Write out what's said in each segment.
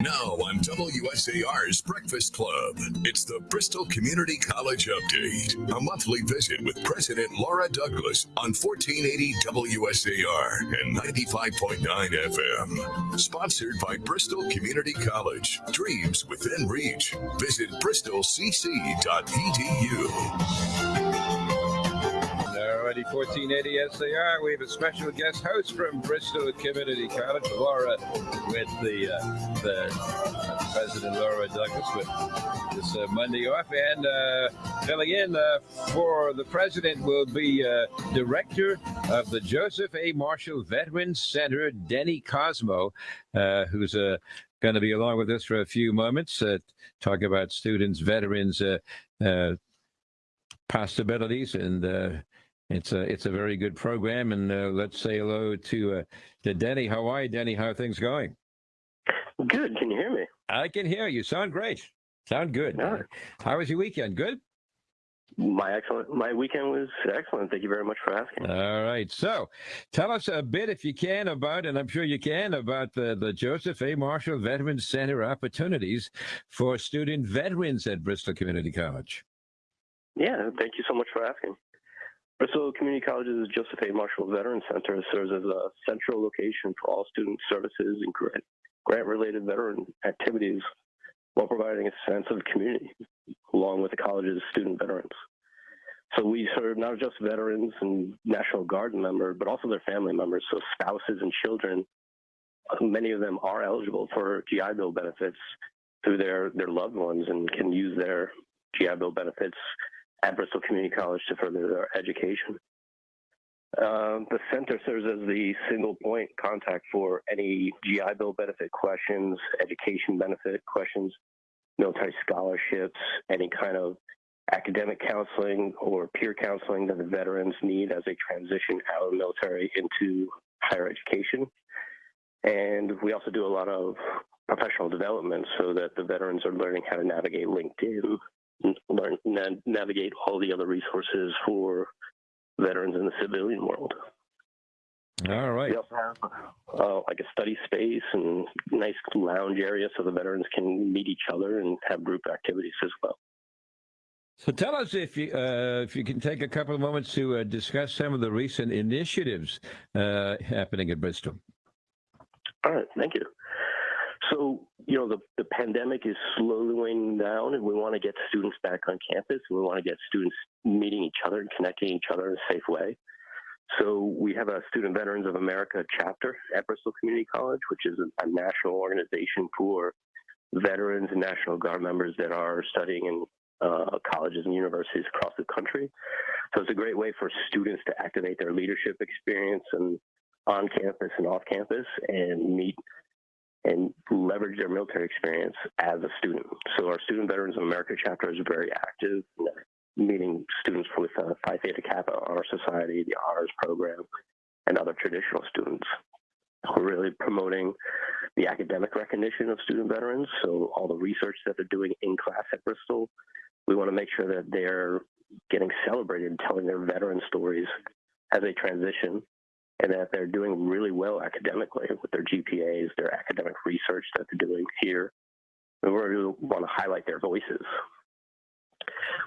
Now on WSAR's Breakfast Club, it's the Bristol Community College Update, a monthly visit with President Laura Douglas on 1480 WSAR and 95.9 FM. Sponsored by Bristol Community College. Dreams within reach. Visit bristolcc.edu. Alrighty, 1480 SAR. We have a special guest host from Bristol Community College, Laura, with the, uh, the uh, President Laura Douglas with this uh, Monday off. And uh, filling in uh, for the president will be uh, Director of the Joseph A. Marshall Veterans Center, Denny Cosmo, who's a going to be along with us for a few moments, talk about students, veterans, possibilities, and it's a it's a very good program, and uh, let's say hello to uh, to Denny. How are you, Denny? How are things going? Good. Can you hear me? I can hear you. Sound great. Sound good. How was your weekend? Good. My excellent. My weekend was excellent. Thank you very much for asking. All right. So, tell us a bit, if you can, about, and I'm sure you can, about the the Joseph A. Marshall Veterans Center opportunities for student veterans at Bristol Community College. Yeah. Thank you so much for asking. Bristol Community College's Joseph A. Marshall Veteran Center serves as a central location for all student services and grant-related veteran activities while providing a sense of community along with the college's student veterans. So we serve not just veterans and National Guard members, but also their family members, so spouses and children. Many of them are eligible for GI Bill benefits through their, their loved ones and can use their GI Bill benefits at Bristol Community College to further their education. Uh, the center serves as the single point contact for any GI Bill benefit questions, education benefit questions, military scholarships, any kind of academic counseling or peer counseling that the veterans need as they transition out of the military into higher education. And we also do a lot of professional development so that the veterans are learning how to navigate LinkedIn, learn na- navigate all the other resources for veterans in the civilian world. All right. We also have uh, like a study space and nice lounge area so the veterans can meet each other and have group activities as well. So tell us if you uh, if you can take a couple of moments to uh, discuss some of the recent initiatives uh, happening at Bristol. All right, thank you. So, you know, the, the pandemic is slowly waning down, and we want to get students back on campus. We want to get students meeting each other and connecting each other in a safe way. So, we have a Student Veterans of America chapter at Bristol Community College, which is a, a national organization for veterans and National Guard members that are studying in uh, colleges and universities across the country. So, it's a great way for students to activate their leadership experience and on campus and off campus and meet and leverage their military experience as a student. So our Student Veterans of America chapter is very active, meeting students with uh, Phi Theta Kappa Honor Society, the Honors Program, and other traditional students. We're really promoting the academic recognition of student veterans. So all the research that they're doing in class at Bristol, we want to make sure that they're getting celebrated and telling their veteran stories as they transition and that they're doing really well academically with their GPAs, their academic research that they're doing here. We really want to highlight their voices.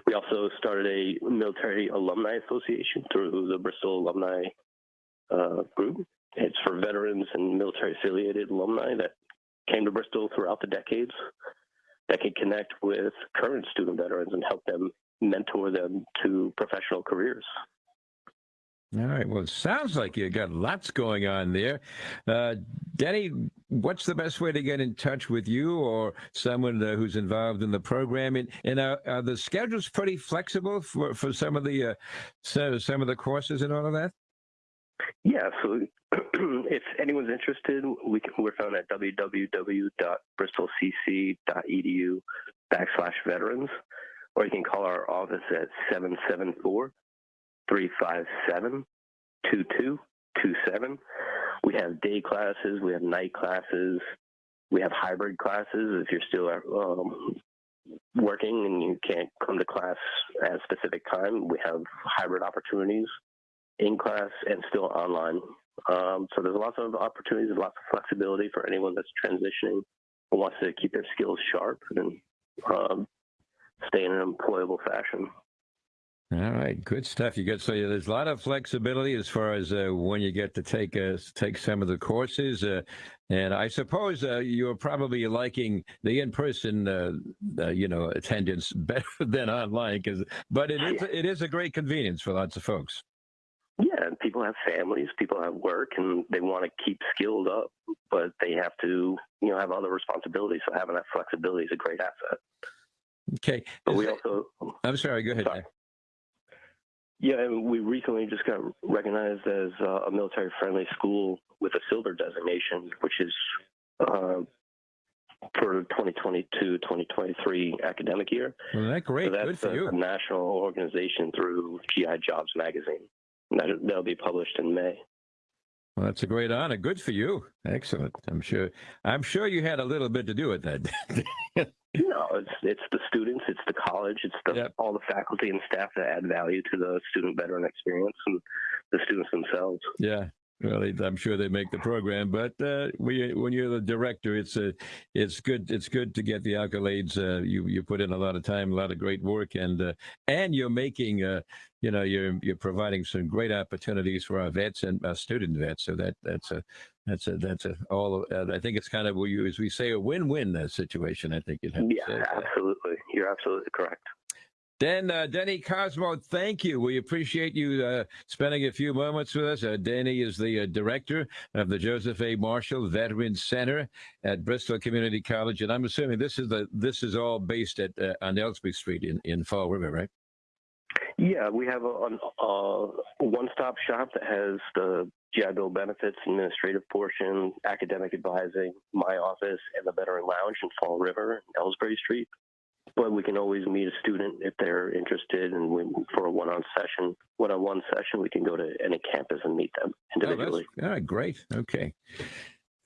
We also started a military alumni association through the Bristol Alumni uh, Group. It's for veterans and military affiliated alumni that came to Bristol throughout the decades that can connect with current student veterans and help them mentor them to professional careers. All right. Well, it sounds like you got lots going on there. Uh, Denny, what's the best way to get in touch with you or someone uh, who's involved in the program? And, and are the schedules pretty flexible for, for some of the uh, so, some of the courses and all of that? Yeah. So if anyone's interested, we can, we're found at www.bristolcc.edu backslash veterans, or you can call our office at 774 357 2227. We have day classes, we have night classes, we have hybrid classes if you're still um, working and you can't come to class at a specific time. We have hybrid opportunities in class and still online. Um, so there's lots of opportunities, lots of flexibility for anyone that's transitioning wants to keep their skills sharp and um, stay in an employable fashion. All right, good stuff. You got so there's a lot of flexibility as far as uh, when you get to take uh, take some of the courses, uh, and I suppose uh, you're probably liking the in-person, uh, uh, you know, attendance better than online. Because, but it is it is a great convenience for lots of folks. Yeah, and people have families, people have work, and they want to keep skilled up, but they have to, you know, have other responsibilities. So having that flexibility is a great asset. Okay, But Is we that- also, I'm sorry. Go ahead. Sorry. Yeah, and we recently just got recognized as uh, a military-friendly school with a silver designation, which is uh, for 2022-2023 academic year. Well, that great. So Good that's for a, you. a national organization through GI Jobs magazine. That, that'll be published in May. Well, that's a great honor. Good for you. Excellent. I'm sure. I'm sure you had a little bit to do with that. No, it's it's the students, it's the college, it's the Yep. all the faculty and staff that add value to the student veteran experience and the students themselves. yeah. Well, I'm sure they make the program, but uh, we, when you're the director, it's a, it's good. It's good to get the accolades. Uh, you you put in a lot of time, a lot of great work, and uh, and you're making, uh, you know, you're you're providing some great opportunities for our vets and our student vets. So that that's a that's a that's a all. Uh, I think it's kind of as we say a win-win uh, situation. I think you'd have to Yeah, absolutely. You're absolutely correct. Dan, uh, Denny Cosmo, thank you. We appreciate you uh, spending a few moments with us. Uh, Danny is the uh, director of the Joseph A. Marshall Veterans Center at Bristol Community College, and I'm assuming this is the this is all based at uh, on Elsbree Street in, in Fall River, right? Yeah, we have a, an- a one-stop shop that has the GI Bill benefits, administrative portion, academic advising, my office, and the Veteran Lounge in Fall River Elsbree Street. But we can always meet a student if they're interested, and we, for a one-on session, one-on-one session, we can go to any campus and meet them Oh, individually. all right, great. Okay.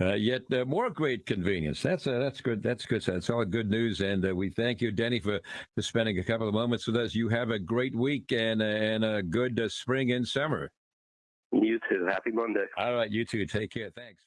Uh, yet uh, more great convenience. That's uh, that's good. That's good. That's all good news, and uh, we thank you, Denny, for, for spending a couple of moments with us. You have a great week and uh, and a good uh, spring and summer. you too. Happy Monday. All right, you too. Take care. Thanks.